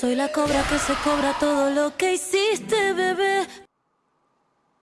Soy la cobra que se cobra todo lo que hiciste.